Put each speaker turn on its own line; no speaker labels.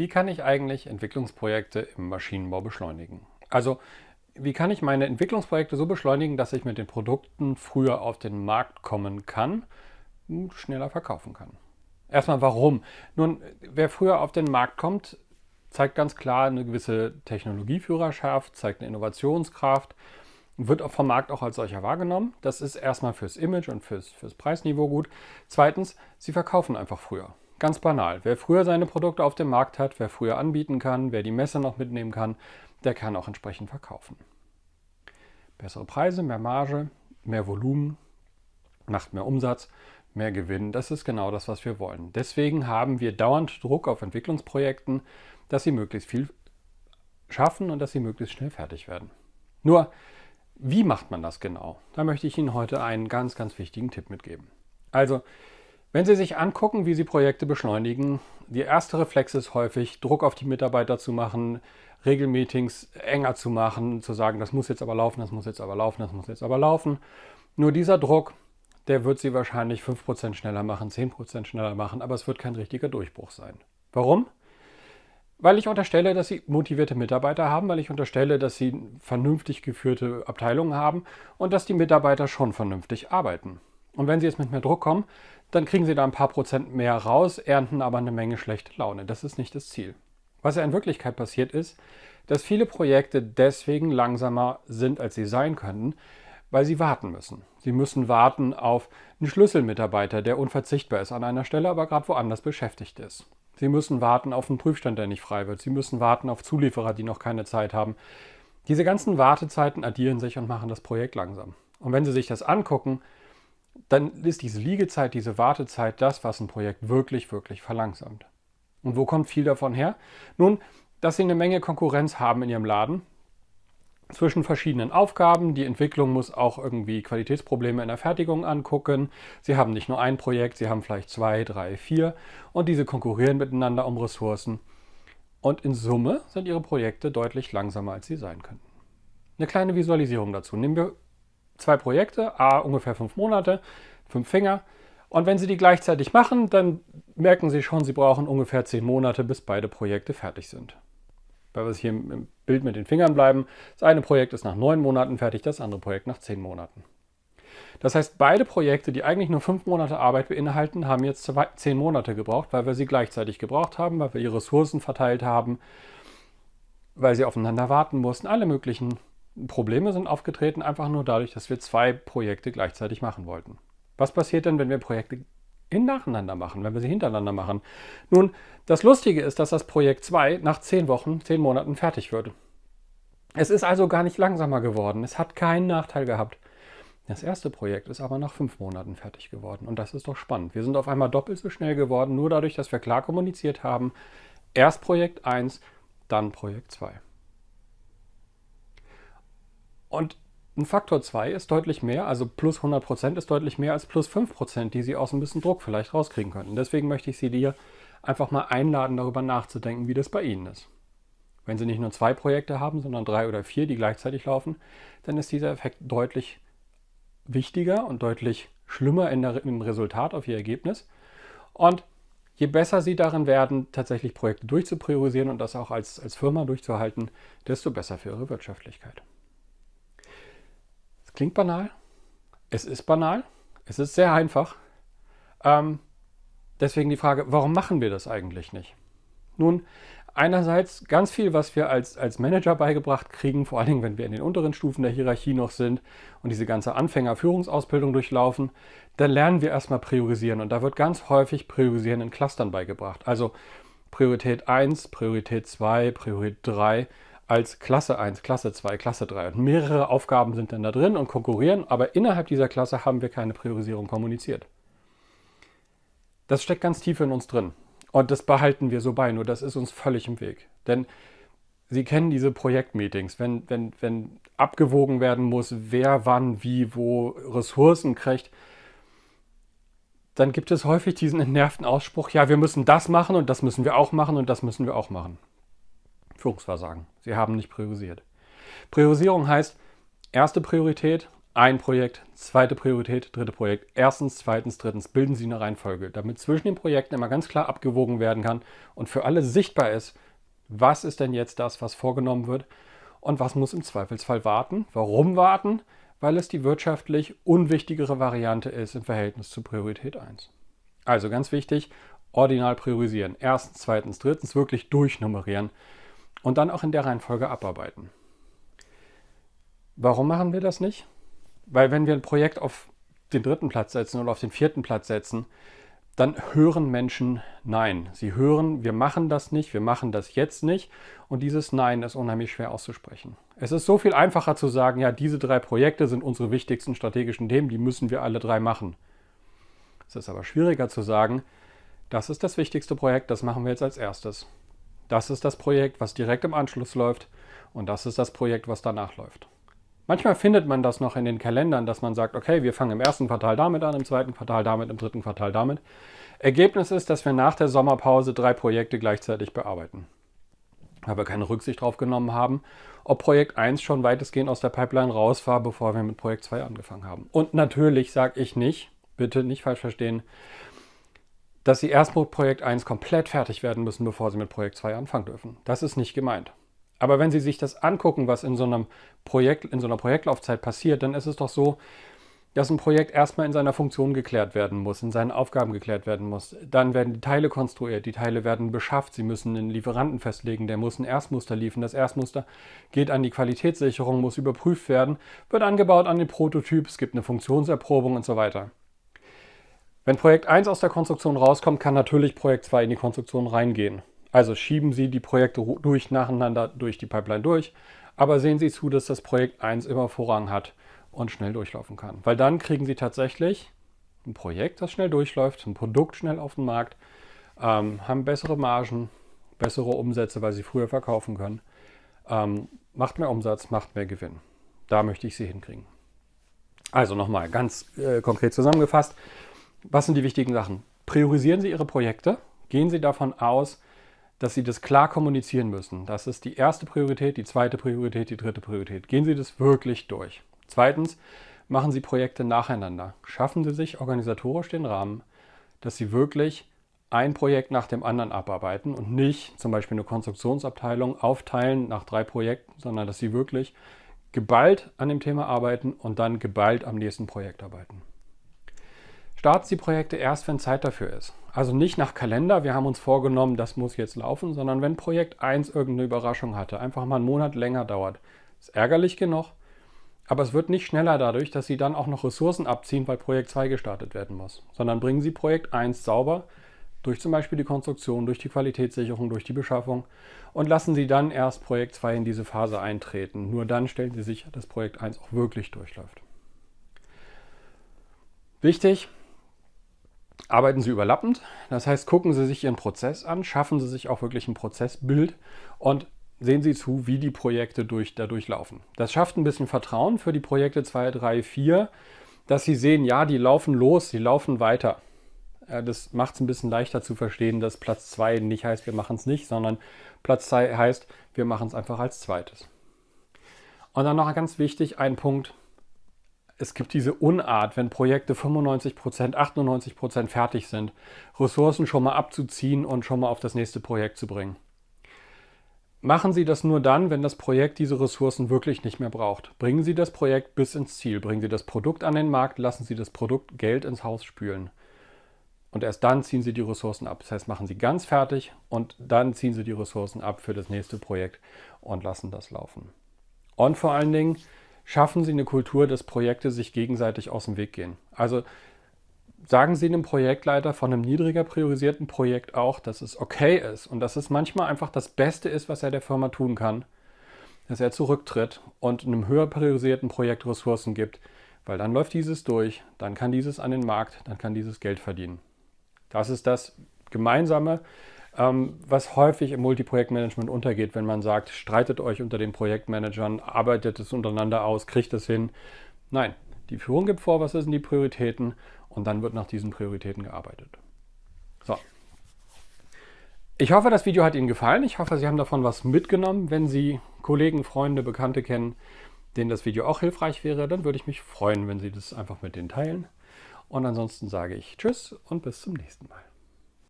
Wie kann ich eigentlich Entwicklungsprojekte im Maschinenbau beschleunigen? Also, wie kann ich meine Entwicklungsprojekte so beschleunigen, dass ich mit den Produkten früher auf den Markt kommen kann und schneller verkaufen kann? Erstmal warum? Nun, wer früher auf den Markt kommt, zeigt ganz klar eine gewisse Technologieführerschaft, zeigt eine Innovationskraft, wird vom Markt auch als solcher wahrgenommen. Das ist erstmal fürs Image und fürs, fürs Preisniveau gut. Zweitens, sie verkaufen einfach früher. Ganz banal. Wer früher seine Produkte auf dem Markt hat, wer früher anbieten kann, wer die Messe noch mitnehmen kann, der kann auch entsprechend verkaufen. Bessere Preise, mehr Marge, mehr Volumen, macht mehr Umsatz, mehr Gewinn. Das ist genau das, was wir wollen. Deswegen haben wir dauernd Druck auf Entwicklungsprojekten, dass sie möglichst viel schaffen und dass sie möglichst schnell fertig werden. Nur, wie macht man das genau? Da möchte ich Ihnen heute einen ganz, ganz wichtigen Tipp mitgeben. Also, wenn Sie sich angucken, wie Sie Projekte beschleunigen, die erste Reflex ist häufig, Druck auf die Mitarbeiter zu machen, Regelmeetings enger zu machen, zu sagen, das muss jetzt aber laufen, das muss jetzt aber laufen, das muss jetzt aber laufen. Nur dieser Druck, der wird Sie wahrscheinlich 5% schneller machen, 10% schneller machen, aber es wird kein richtiger Durchbruch sein. Warum? Weil ich unterstelle, dass Sie motivierte Mitarbeiter haben, weil ich unterstelle, dass Sie vernünftig geführte Abteilungen haben und dass die Mitarbeiter schon vernünftig arbeiten. Und wenn Sie jetzt mit mehr Druck kommen, dann kriegen Sie da ein paar Prozent mehr raus, ernten aber eine Menge schlechte Laune. Das ist nicht das Ziel. Was ja in Wirklichkeit passiert ist, dass viele Projekte deswegen langsamer sind, als sie sein könnten, weil sie warten müssen. Sie müssen warten auf einen Schlüsselmitarbeiter, der unverzichtbar ist an einer Stelle, aber gerade woanders beschäftigt ist. Sie müssen warten auf einen Prüfstand, der nicht frei wird. Sie müssen warten auf Zulieferer, die noch keine Zeit haben. Diese ganzen Wartezeiten addieren sich und machen das Projekt langsam. Und wenn Sie sich das angucken, dann ist diese Liegezeit, diese Wartezeit das, was ein Projekt wirklich, wirklich verlangsamt. Und wo kommt viel davon her? Nun, dass sie eine Menge Konkurrenz haben in ihrem Laden zwischen verschiedenen Aufgaben. Die Entwicklung muss auch irgendwie Qualitätsprobleme in der Fertigung angucken. Sie haben nicht nur ein Projekt, sie haben vielleicht zwei, drei, vier und diese konkurrieren miteinander um Ressourcen. Und in Summe sind ihre Projekte deutlich langsamer, als sie sein könnten. Eine kleine Visualisierung dazu. Nehmen wir zwei Projekte, a ungefähr fünf Monate, fünf Finger. Und wenn Sie die gleichzeitig machen, dann merken Sie schon, Sie brauchen ungefähr zehn Monate, bis beide Projekte fertig sind. Weil wir hier im Bild mit den Fingern bleiben, das eine Projekt ist nach neun Monaten fertig, das andere Projekt nach zehn Monaten. Das heißt, beide Projekte, die eigentlich nur fünf Monate Arbeit beinhalten, haben jetzt zwei, zehn Monate gebraucht, weil wir sie gleichzeitig gebraucht haben, weil wir ihre Ressourcen verteilt haben, weil sie aufeinander warten mussten, alle möglichen Probleme sind aufgetreten, einfach nur dadurch, dass wir zwei Projekte gleichzeitig machen wollten. Was passiert denn, wenn wir Projekte in nacheinander machen, wenn wir sie hintereinander machen? Nun, das Lustige ist, dass das Projekt 2 nach zehn Wochen, zehn Monaten fertig wird. Es ist also gar nicht langsamer geworden. Es hat keinen Nachteil gehabt. Das erste Projekt ist aber nach fünf Monaten fertig geworden. Und das ist doch spannend. Wir sind auf einmal doppelt so schnell geworden, nur dadurch, dass wir klar kommuniziert haben. Erst Projekt 1, dann Projekt 2. Und ein Faktor 2 ist deutlich mehr, also plus 100% ist deutlich mehr als plus 5%, die Sie aus ein bisschen Druck vielleicht rauskriegen könnten. Deswegen möchte ich Sie dir einfach mal einladen, darüber nachzudenken, wie das bei Ihnen ist. Wenn Sie nicht nur zwei Projekte haben, sondern drei oder vier, die gleichzeitig laufen, dann ist dieser Effekt deutlich wichtiger und deutlich schlimmer der, im Resultat auf Ihr Ergebnis. Und je besser Sie darin werden, tatsächlich Projekte durchzupriorisieren und das auch als, als Firma durchzuhalten, desto besser für Ihre Wirtschaftlichkeit. Klingt banal. Es ist banal. Es ist sehr einfach. Ähm, deswegen die Frage, warum machen wir das eigentlich nicht? Nun, einerseits ganz viel, was wir als, als Manager beigebracht kriegen, vor allen Dingen, wenn wir in den unteren Stufen der Hierarchie noch sind und diese ganze Anfängerführungsausbildung durchlaufen, dann lernen wir erstmal priorisieren. Und da wird ganz häufig Priorisieren in Clustern beigebracht. Also Priorität 1, Priorität 2, Priorität 3 als Klasse 1, Klasse 2, Klasse 3. Und mehrere Aufgaben sind dann da drin und konkurrieren, aber innerhalb dieser Klasse haben wir keine Priorisierung kommuniziert. Das steckt ganz tief in uns drin. Und das behalten wir so bei, nur das ist uns völlig im Weg. Denn Sie kennen diese Projektmeetings, wenn, wenn, wenn abgewogen werden muss, wer wann, wie, wo Ressourcen kriegt, dann gibt es häufig diesen entnervten Ausspruch, ja, wir müssen das machen und das müssen wir auch machen und das müssen wir auch machen. Führungsversagen. Sie haben nicht priorisiert. Priorisierung heißt, erste Priorität ein Projekt, zweite Priorität, dritte Projekt, erstens, zweitens, drittens, bilden Sie eine Reihenfolge, damit zwischen den Projekten immer ganz klar abgewogen werden kann und für alle sichtbar ist, was ist denn jetzt das, was vorgenommen wird und was muss im Zweifelsfall warten. Warum warten? Weil es die wirtschaftlich unwichtigere Variante ist im Verhältnis zu Priorität 1. Also ganz wichtig, ordinal priorisieren. Erstens, zweitens, drittens wirklich durchnummerieren und dann auch in der Reihenfolge abarbeiten. Warum machen wir das nicht? Weil wenn wir ein Projekt auf den dritten Platz setzen oder auf den vierten Platz setzen, dann hören Menschen Nein. Sie hören, wir machen das nicht, wir machen das jetzt nicht. Und dieses Nein ist unheimlich schwer auszusprechen. Es ist so viel einfacher zu sagen, ja, diese drei Projekte sind unsere wichtigsten strategischen Themen, die müssen wir alle drei machen. Es ist aber schwieriger zu sagen, das ist das wichtigste Projekt, das machen wir jetzt als erstes. Das ist das Projekt, was direkt im Anschluss läuft und das ist das Projekt, was danach läuft. Manchmal findet man das noch in den Kalendern, dass man sagt, okay, wir fangen im ersten Quartal damit an, im zweiten Quartal damit, im dritten Quartal damit. Ergebnis ist, dass wir nach der Sommerpause drei Projekte gleichzeitig bearbeiten. Weil wir keine Rücksicht darauf genommen haben, ob Projekt 1 schon weitestgehend aus der Pipeline raus war, bevor wir mit Projekt 2 angefangen haben. Und natürlich sage ich nicht, bitte nicht falsch verstehen, dass Sie erst mit Projekt 1 komplett fertig werden müssen, bevor Sie mit Projekt 2 anfangen dürfen. Das ist nicht gemeint. Aber wenn Sie sich das angucken, was in so einem Projekt, in so einer Projektlaufzeit passiert, dann ist es doch so, dass ein Projekt erstmal in seiner Funktion geklärt werden muss, in seinen Aufgaben geklärt werden muss. Dann werden die Teile konstruiert, die Teile werden beschafft, Sie müssen einen Lieferanten festlegen, der muss ein Erstmuster liefern. Das Erstmuster geht an die Qualitätssicherung, muss überprüft werden, wird angebaut an den Prototyp, es gibt eine Funktionserprobung und so weiter. Wenn Projekt 1 aus der Konstruktion rauskommt, kann natürlich Projekt 2 in die Konstruktion reingehen. Also schieben Sie die Projekte durch nacheinander durch die Pipeline durch, aber sehen Sie zu, dass das Projekt 1 immer Vorrang hat und schnell durchlaufen kann. Weil dann kriegen Sie tatsächlich ein Projekt, das schnell durchläuft, ein Produkt schnell auf den Markt, ähm, haben bessere Margen, bessere Umsätze, weil Sie früher verkaufen können, ähm, macht mehr Umsatz, macht mehr Gewinn. Da möchte ich Sie hinkriegen. Also nochmal ganz äh, konkret zusammengefasst, was sind die wichtigen Sachen? Priorisieren Sie Ihre Projekte, gehen Sie davon aus, dass Sie das klar kommunizieren müssen. Das ist die erste Priorität, die zweite Priorität, die dritte Priorität. Gehen Sie das wirklich durch. Zweitens, machen Sie Projekte nacheinander. Schaffen Sie sich organisatorisch den Rahmen, dass Sie wirklich ein Projekt nach dem anderen abarbeiten und nicht zum Beispiel eine Konstruktionsabteilung aufteilen nach drei Projekten, sondern dass Sie wirklich geballt an dem Thema arbeiten und dann geballt am nächsten Projekt arbeiten. Starten Sie Projekte erst, wenn Zeit dafür ist. Also nicht nach Kalender, wir haben uns vorgenommen, das muss jetzt laufen, sondern wenn Projekt 1 irgendeine Überraschung hatte, einfach mal einen Monat länger dauert. Ist ärgerlich genug, aber es wird nicht schneller dadurch, dass Sie dann auch noch Ressourcen abziehen, weil Projekt 2 gestartet werden muss. Sondern bringen Sie Projekt 1 sauber durch zum Beispiel die Konstruktion, durch die Qualitätssicherung, durch die Beschaffung und lassen Sie dann erst Projekt 2 in diese Phase eintreten. Nur dann stellen Sie sicher, dass Projekt 1 auch wirklich durchläuft. Wichtig, arbeiten Sie überlappend. Das heißt, gucken Sie sich Ihren Prozess an, schaffen Sie sich auch wirklich ein Prozessbild und sehen Sie zu, wie die Projekte durch, dadurch laufen. Das schafft ein bisschen Vertrauen für die Projekte 2, 3, 4, dass Sie sehen, ja, die laufen los, die laufen weiter. Das macht es ein bisschen leichter zu verstehen, dass Platz 2 nicht heißt, wir machen es nicht, sondern Platz 2 heißt, wir machen es einfach als zweites. Und dann noch ganz wichtig, ein Punkt, es gibt diese Unart, wenn Projekte 95%, 98% fertig sind, Ressourcen schon mal abzuziehen und schon mal auf das nächste Projekt zu bringen. Machen Sie das nur dann, wenn das Projekt diese Ressourcen wirklich nicht mehr braucht. Bringen Sie das Projekt bis ins Ziel, bringen Sie das Produkt an den Markt, lassen Sie das Produkt Geld ins Haus spülen. Und erst dann ziehen Sie die Ressourcen ab. Das heißt, machen Sie ganz fertig und dann ziehen Sie die Ressourcen ab für das nächste Projekt und lassen das laufen. Und vor allen Dingen, schaffen Sie eine Kultur, dass Projekte sich gegenseitig aus dem Weg gehen. Also sagen Sie einem Projektleiter von einem niedriger priorisierten Projekt auch, dass es okay ist und dass es manchmal einfach das Beste ist, was er der Firma tun kann, dass er zurücktritt und einem höher priorisierten Projekt Ressourcen gibt, weil dann läuft dieses durch, dann kann dieses an den Markt, dann kann dieses Geld verdienen. Das ist das Gemeinsame, was häufig im Multiprojektmanagement untergeht, wenn man sagt, streitet euch unter den Projektmanagern, arbeitet es untereinander aus, kriegt es hin. Nein, die Führung gibt vor, was sind die Prioritäten und dann wird nach diesen Prioritäten gearbeitet. So. Ich hoffe, das Video hat Ihnen gefallen. Ich hoffe, Sie haben davon was mitgenommen. Wenn Sie Kollegen, Freunde, Bekannte kennen, denen das Video auch hilfreich wäre, dann würde ich mich freuen, wenn Sie das einfach mit denen teilen. Und ansonsten sage ich Tschüss und bis zum nächsten Mal.